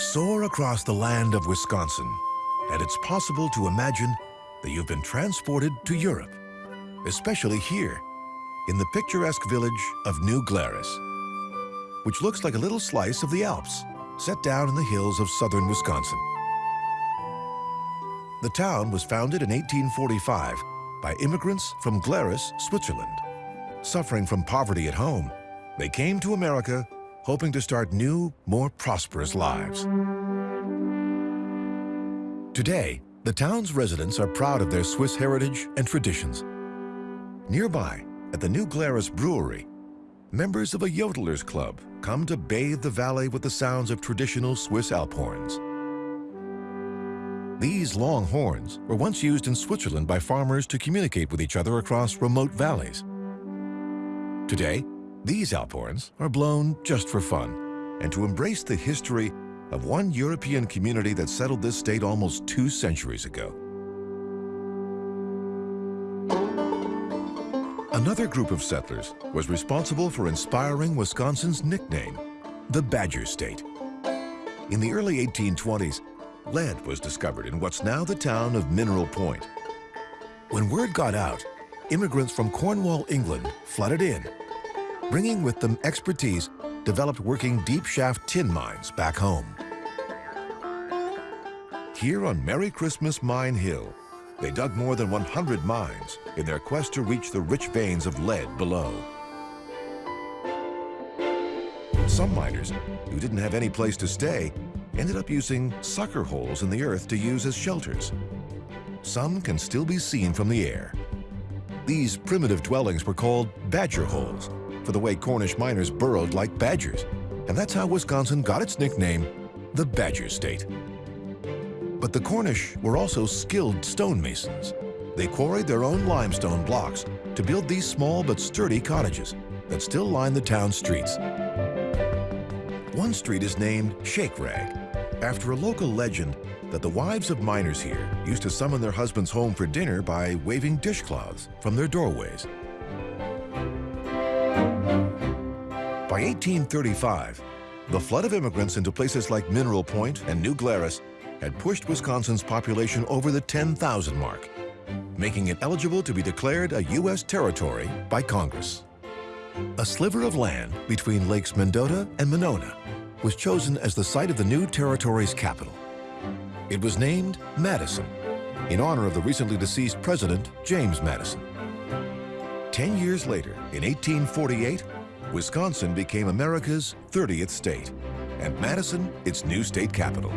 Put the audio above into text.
Soar across the land of Wisconsin, and it's possible to imagine that you've been transported to Europe, especially here in the picturesque village of New Glarus, which looks like a little slice of the Alps set down in the hills of southern Wisconsin. The town was founded in 1845 by immigrants from Glarus, Switzerland. Suffering from poverty at home, they came to America hoping to start new, more prosperous lives. Today, the town's residents are proud of their Swiss heritage and traditions. Nearby, at the New Glarus Brewery, members of a yodelers club come to bathe the valley with the sounds of traditional Swiss Alp horns. These long horns were once used in Switzerland by farmers to communicate with each other across remote valleys. Today, these Alp are blown just for fun and to embrace the history of one European community that settled this state almost two centuries ago. Another group of settlers was responsible for inspiring Wisconsin's nickname, the Badger State. In the early 1820s, lead was discovered in what's now the town of Mineral Point. When word got out, immigrants from Cornwall, England flooded in, bringing with them expertise developed working deep shaft tin mines back home. Here on Merry Christmas Mine Hill, they dug more than 100 mines in their quest to reach the rich veins of lead below. Some miners, who didn't have any place to stay, ended up using sucker holes in the earth to use as shelters. Some can still be seen from the air. These primitive dwellings were called badger holes for the way Cornish miners burrowed like badgers. And that's how Wisconsin got its nickname, the Badger State. But the Cornish were also skilled stonemasons. They quarried their own limestone blocks to build these small but sturdy cottages that still line the town streets. One street is named Shake Rag, after a local legend that the wives of miners here used to summon their husbands home for dinner by waving dishcloths from their doorways. By 1835, the flood of immigrants into places like Mineral Point and New Glarus had pushed Wisconsin's population over the 10,000 mark, making it eligible to be declared a U.S. territory by Congress. A sliver of land between Lakes Mendota and Monona was chosen as the site of the new territory's capital. It was named Madison, in honor of the recently deceased president, James Madison. Ten years later, in 1848, Wisconsin became America's 30th state, and Madison its new state capital.